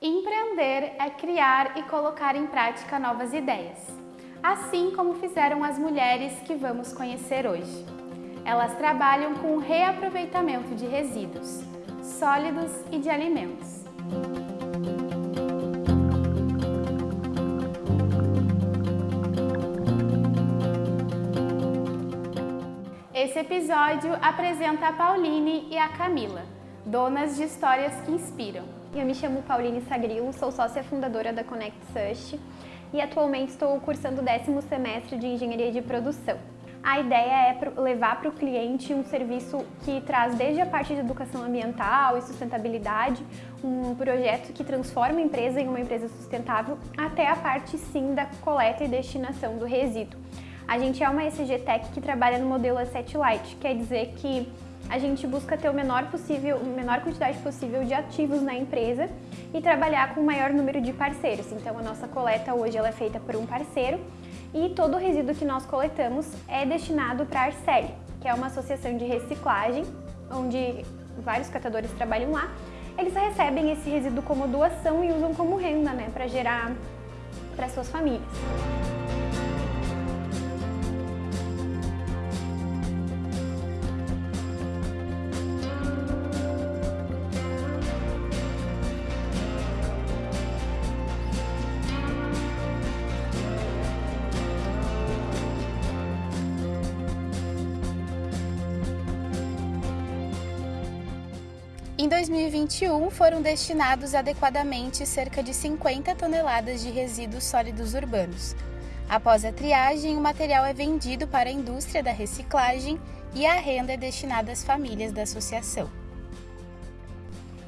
Empreender é criar e colocar em prática novas ideias, assim como fizeram as mulheres que vamos conhecer hoje. Elas trabalham com o reaproveitamento de resíduos, sólidos e de alimentos. Esse episódio apresenta a Pauline e a Camila, donas de histórias que inspiram. Eu me chamo Pauline Sagrilo, sou sócia fundadora da Connect Sust e atualmente estou cursando o décimo semestre de Engenharia de Produção. A ideia é levar para o cliente um serviço que traz desde a parte de educação ambiental e sustentabilidade, um projeto que transforma a empresa em uma empresa sustentável, até a parte sim da coleta e destinação do resíduo. A gente é uma ECG Tech que trabalha no modelo Asset Light, quer dizer que a gente busca ter o menor possível, a menor quantidade possível de ativos na empresa e trabalhar com o maior número de parceiros. Então a nossa coleta hoje ela é feita por um parceiro e todo o resíduo que nós coletamos é destinado para a Arceli, que é uma associação de reciclagem, onde vários catadores trabalham lá. Eles recebem esse resíduo como doação e usam como renda, né, para gerar para suas famílias. Em 2021, foram destinados adequadamente cerca de 50 toneladas de resíduos sólidos urbanos. Após a triagem, o material é vendido para a indústria da reciclagem e a renda é destinada às famílias da associação.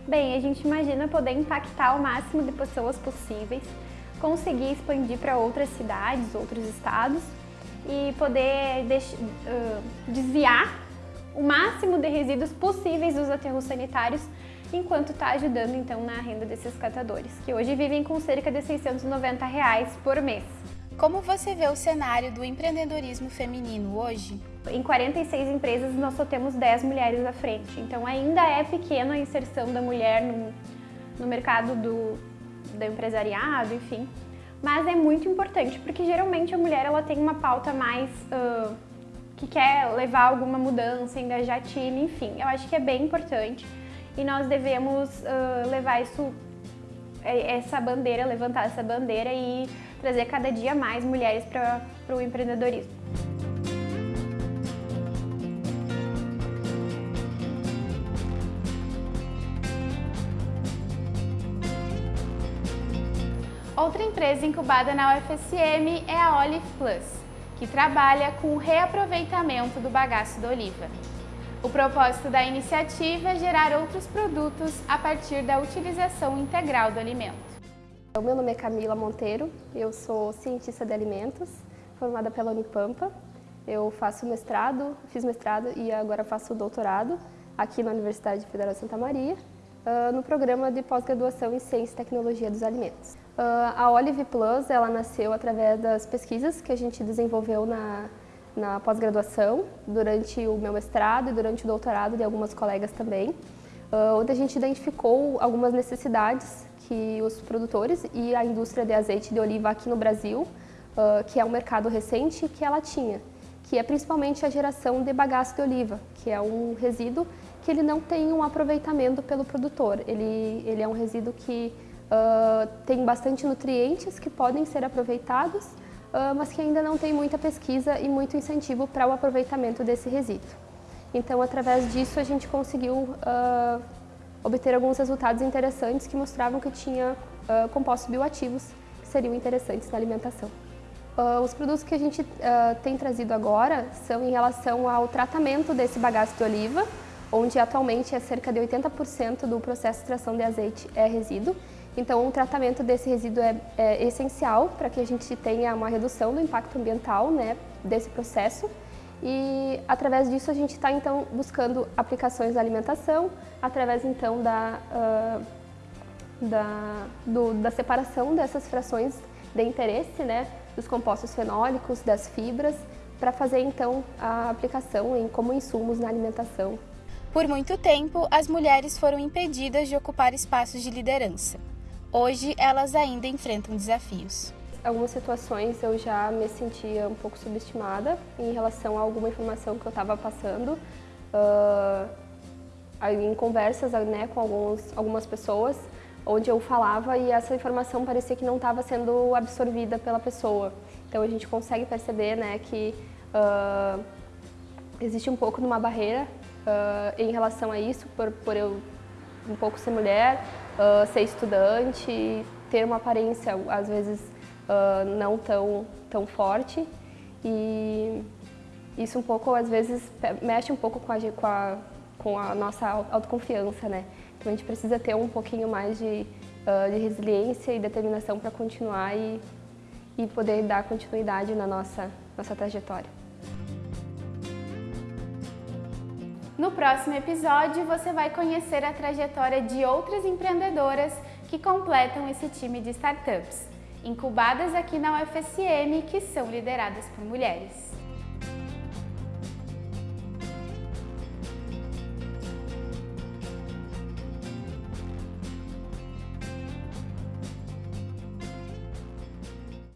Bem, a gente imagina poder impactar o máximo de pessoas possíveis, conseguir expandir para outras cidades, outros estados e poder desviar o máximo de resíduos possíveis dos aterros sanitários, enquanto está ajudando então na renda desses catadores, que hoje vivem com cerca de 690 reais por mês. Como você vê o cenário do empreendedorismo feminino hoje? Em 46 empresas nós só temos 10 mulheres à frente, então ainda é pequena a inserção da mulher no, no mercado do, do empresariado, enfim. Mas é muito importante, porque geralmente a mulher ela tem uma pauta mais uh, que quer levar alguma mudança, engajar time, enfim. Eu acho que é bem importante e nós devemos uh, levar isso, é, essa bandeira, levantar essa bandeira e trazer cada dia mais mulheres para o empreendedorismo. Outra empresa incubada na UFSM é a Olive Plus que trabalha com o reaproveitamento do bagaço da oliva. O propósito da iniciativa é gerar outros produtos a partir da utilização integral do alimento. O meu nome é Camila Monteiro, eu sou cientista de alimentos, formada pela Unipampa. Eu faço mestrado, fiz mestrado e agora faço doutorado aqui na Universidade Federal de Santa Maria, ah, no programa de pós-graduação em Ciência e Tecnologia dos Alimentos. Uh, a Olive Plus, ela nasceu através das pesquisas que a gente desenvolveu na, na pós-graduação, durante o meu mestrado e durante o doutorado de algumas colegas também, uh, onde a gente identificou algumas necessidades que os produtores e a indústria de azeite de oliva aqui no Brasil, uh, que é um mercado recente, que ela tinha, que é principalmente a geração de bagaço de oliva, que é um resíduo que ele não tem um aproveitamento pelo produtor. Ele, ele é um resíduo que Uh, tem bastante nutrientes que podem ser aproveitados, uh, mas que ainda não tem muita pesquisa e muito incentivo para o aproveitamento desse resíduo. Então, através disso, a gente conseguiu uh, obter alguns resultados interessantes que mostravam que tinha compostos bioativos que seriam interessantes na alimentação. os produtos que a gente tem trazido agora são em relação ao tratamento desse bagaço de oliva, onde atualmente é cerca de 80% do processo de extração de azeite é resíduo então, o tratamento desse resíduo é, é essencial para que a gente tenha uma redução do impacto ambiental né, desse processo. E através disso a gente está então buscando aplicações na alimentação, através então da, uh, da, do, da separação dessas frações de interesse, né, dos compostos fenólicos, das fibras, para fazer então a aplicação em, como insumos na alimentação. Por muito tempo, as mulheres foram impedidas de ocupar espaços de liderança. Hoje, elas ainda enfrentam desafios. Algumas situações eu já me sentia um pouco subestimada em relação a alguma informação que eu estava passando. Uh, em conversas né, com alguns, algumas pessoas, onde eu falava e essa informação parecia que não estava sendo absorvida pela pessoa. Então a gente consegue perceber né, que uh, existe um pouco de uma barreira uh, em relação a isso, por, por eu um pouco ser mulher, uh, ser estudante, ter uma aparência às vezes não tão, tão forte e isso um pouco às vezes mexe um pouco com a, com a, com a nossa autoconfiança, né? Então a gente precisa ter um pouquinho mais de, de resiliência e determinação para continuar e e poder dar continuidade na nossa, nossa trajetória. No próximo episódio, você vai conhecer a trajetória de outras empreendedoras que completam esse time de startups, incubadas aqui na UFSM, que são lideradas por mulheres.